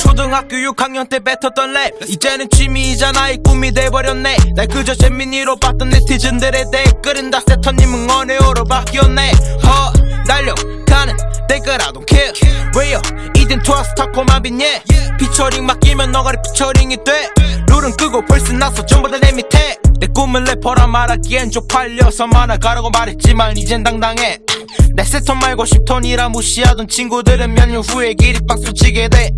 초등학교 6학년 때 뱉었던 랩. 이제는 취미이자 이 꿈이 돼버렸네. 날 그저 재미니로 봤던 네티즌들의 댓글은 다 세터님 응원해요로 바뀌었네. 허 날려가는 댓글 I don't care. 왜요? 이젠 투어스 타코만 빛예 피처링 맡기면 너가리 피처링이 돼. 룰은 끄고 벌써 났어 전부 다 내 밑에. 내 꿈은 래퍼라 말하기엔 쪽팔려서 만화가라고 말했지만 이젠 당당해. 내 세턴 말고 10톤이라 무시하던 친구들은 몇 년 후에 기립박수 치게 돼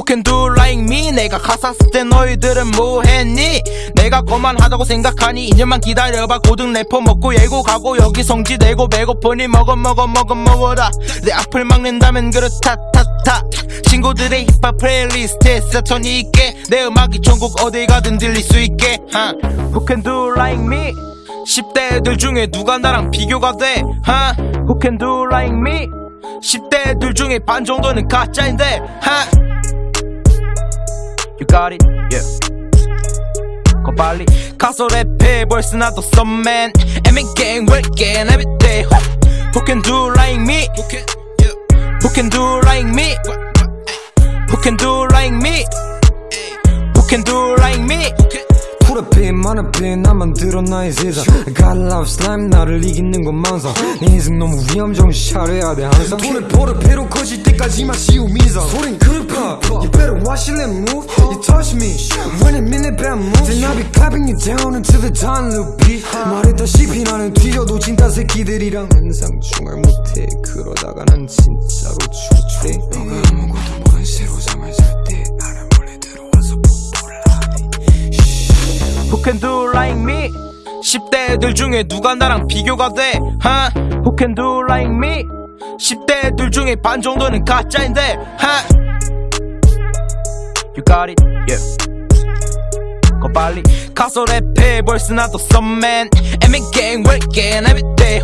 Who can do like me? 내가 가사 쓸때 너희들은 뭐했니? 내가 거만하다고 생각하니 이제만 기다려봐. 고등 래퍼 먹고 예고 가고 여기 성지 내고 배고프니 먹어 먹어 먹어 먹어라. 내 앞을 막는다면 그렇다 타타. 친구들의 힙합 playlist에 세턴이 있게. 내 음악이 전국 어디 가든 들릴 수 있게. 하. Who can do like me? 10대 애들 중에 누가 나랑 비교가 돼? 하. Who can do like me? 10대 애들 중에 반 정도는 가짜인데. 하. You got it, yeah. 거 빨리 가서 랩해 벌써 나도 썸맨 애민 gang working everyday Who can do like me? Who can, yeah. Who can do like me? Who can do like me? Who can do like me? 풀어피 만화피 나만 들어 나의 세상 got love slime 나를 이기는 건 망상 내 인생 너무 위험 정신 차려야 돼 항상 돈을 벌어 배로 커질 때까지만 쉬운 미성 소린 그룹파 You better watch your lip move You touch me When I'm in the bad mood Then I'll be clapping you down until the time loop 말했다시피 나는 뒤져도 진짜 새끼들이랑 항상 중얼 못해 그러다가 난 진짜로 죽대 Who can do like me? 10대 애들 중에 누가 나랑 비교가 돼? 하? Who can do like me? 10대 애들 중에 반 정도는 가짜인데 하? You got it, yeah. 거 빨리 가서 랩해 벌써 나도 썸맨 애민 gang working everyday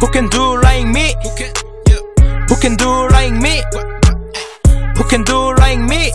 Who can do like me? Who can, yeah. Who can do like me? Who can do like me? Who can do like me?